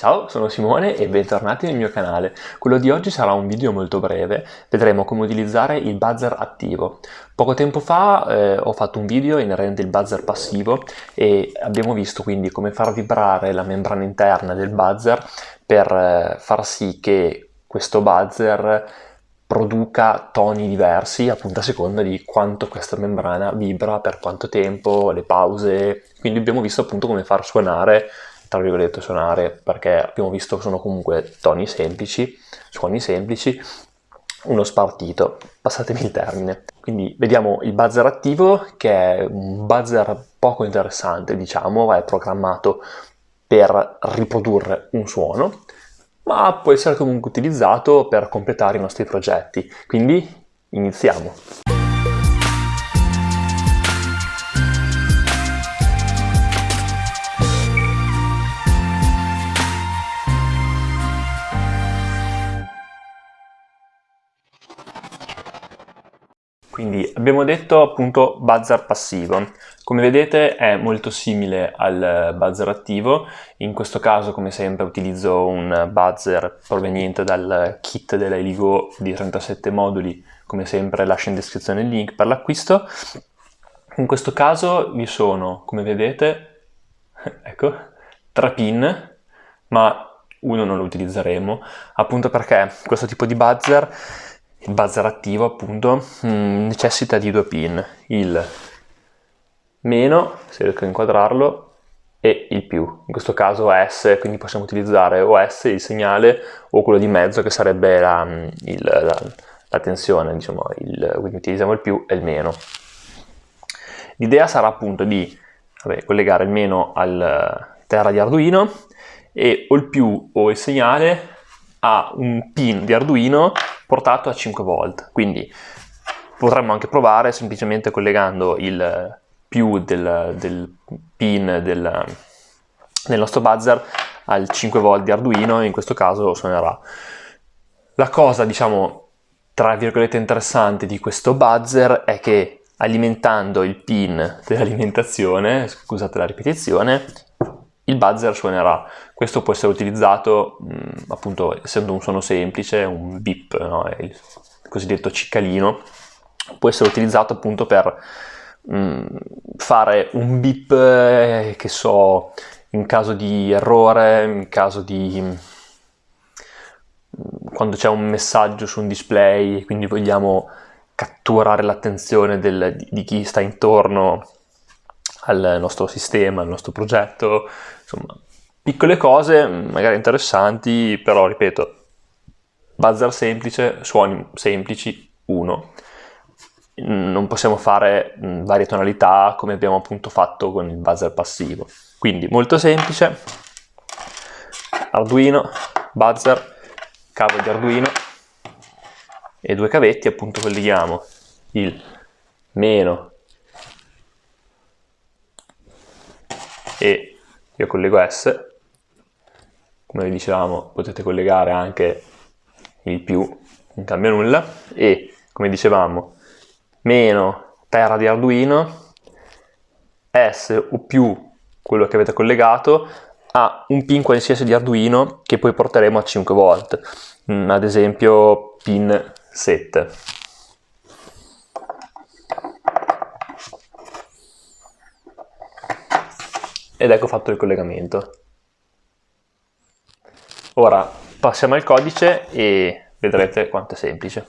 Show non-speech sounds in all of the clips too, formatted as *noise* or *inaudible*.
Ciao, sono Simone e bentornati nel mio canale. Quello di oggi sarà un video molto breve, vedremo come utilizzare il buzzer attivo. Poco tempo fa eh, ho fatto un video inerente al buzzer passivo e abbiamo visto quindi come far vibrare la membrana interna del buzzer per eh, far sì che questo buzzer produca toni diversi appunto a seconda di quanto questa membrana vibra, per quanto tempo, le pause, quindi abbiamo visto appunto come far suonare tra virgolette suonare perché abbiamo visto che sono comunque toni semplici, suoni semplici, uno spartito, passatemi il termine. Quindi vediamo il buzzer attivo che è un buzzer poco interessante diciamo, è programmato per riprodurre un suono, ma può essere comunque utilizzato per completare i nostri progetti. Quindi iniziamo! Quindi abbiamo detto appunto buzzer passivo. Come vedete è molto simile al buzzer attivo, in questo caso come sempre utilizzo un buzzer proveniente dal kit della Eligo di 37 moduli, come sempre lascio in descrizione il link per l'acquisto. In questo caso vi sono, come vedete, *laughs* ecco, tre pin, ma uno non lo utilizzeremo, appunto perché questo tipo di buzzer il buzzer attivo appunto mm, necessita di due pin, il meno, se riesco a inquadrarlo, e il più, in questo caso S, quindi possiamo utilizzare o S, il segnale, o quello di mezzo che sarebbe la, mm, il, la, la tensione, diciamo, il, quindi utilizziamo il più e il meno. L'idea sarà appunto di vabbè, collegare il meno al terra di Arduino e o il più o il segnale a un pin di Arduino portato a 5 volt, quindi potremmo anche provare semplicemente collegando il più del, del pin del, del nostro buzzer al 5 volt di Arduino e in questo caso suonerà. La cosa, diciamo, tra virgolette interessante di questo buzzer è che alimentando il pin dell'alimentazione, scusate la ripetizione, il buzzer suonerà. Questo può essere utilizzato, mh, mm, appunto, essendo un suono semplice, un beep, no? il cosiddetto ciccalino, può essere utilizzato appunto per mh, mm, fare un beep, eh, che so, in caso di errore, in caso di... Mm, quando c'è un messaggio su un display, quindi vogliamo catturare l'attenzione di, di chi sta intorno al nostro sistema, al nostro progetto, insomma, piccole cose magari interessanti, però ripeto, buzzer semplice, suoni semplici, uno. Non possiamo fare varie tonalità come abbiamo appunto fatto con il buzzer passivo. Quindi molto semplice, Arduino, buzzer, cavo di Arduino e due cavetti appunto colleghiamo il meno e io collego S, come vi dicevamo potete collegare anche il più, non cambia nulla, e come dicevamo meno terra di Arduino, S o più quello che avete collegato a un pin qualsiasi di Arduino che poi porteremo a 5 volt, mm, ad esempio pin 7. Ed ecco fatto il collegamento. Ora passiamo al codice e vedrete quanto è semplice.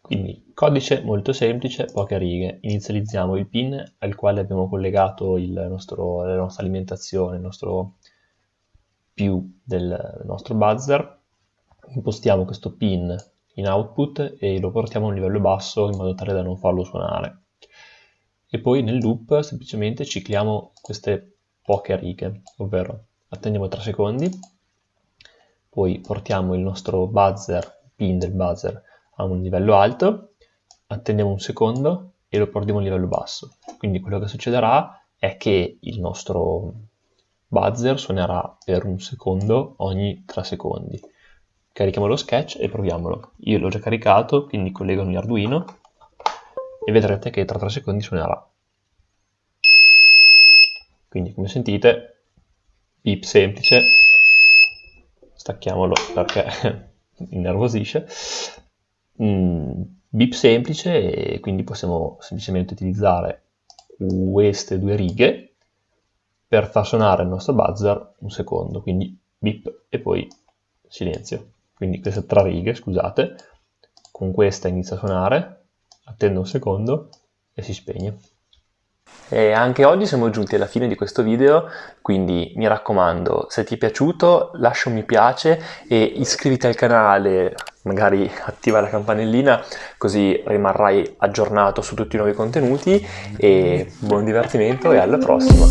Quindi codice molto semplice, poche righe. Inizializziamo il pin al quale abbiamo collegato nostro, la nostra alimentazione, il nostro più del nostro buzzer. Impostiamo questo pin in output e lo portiamo a un livello basso in modo tale da non farlo suonare. E poi nel loop semplicemente cicliamo queste poche righe, ovvero attendiamo 3 secondi, poi portiamo il nostro buzzer, pin del buzzer a un livello alto, attendiamo un secondo e lo portiamo a un livello basso. Quindi quello che succederà è che il nostro buzzer suonerà per un secondo ogni 3 secondi. Carichiamo lo sketch e proviamolo. Io l'ho già caricato, quindi collego il mio Arduino e vedrete che tra 3 secondi suonerà. Quindi come sentite, beep semplice, stacchiamolo perché *laughs* innervosisce, mm, bip semplice e quindi possiamo semplicemente utilizzare queste due righe per far suonare il nostro buzzer un secondo, quindi bip e poi silenzio. Quindi queste tre righe, scusate, con questa inizia a suonare, attendo un secondo e si spegne. E anche oggi siamo giunti alla fine di questo video, quindi mi raccomando, se ti è piaciuto lascia un mi piace e iscriviti al canale, magari attiva la campanellina così rimarrai aggiornato su tutti i nuovi contenuti e buon divertimento e alla prossima!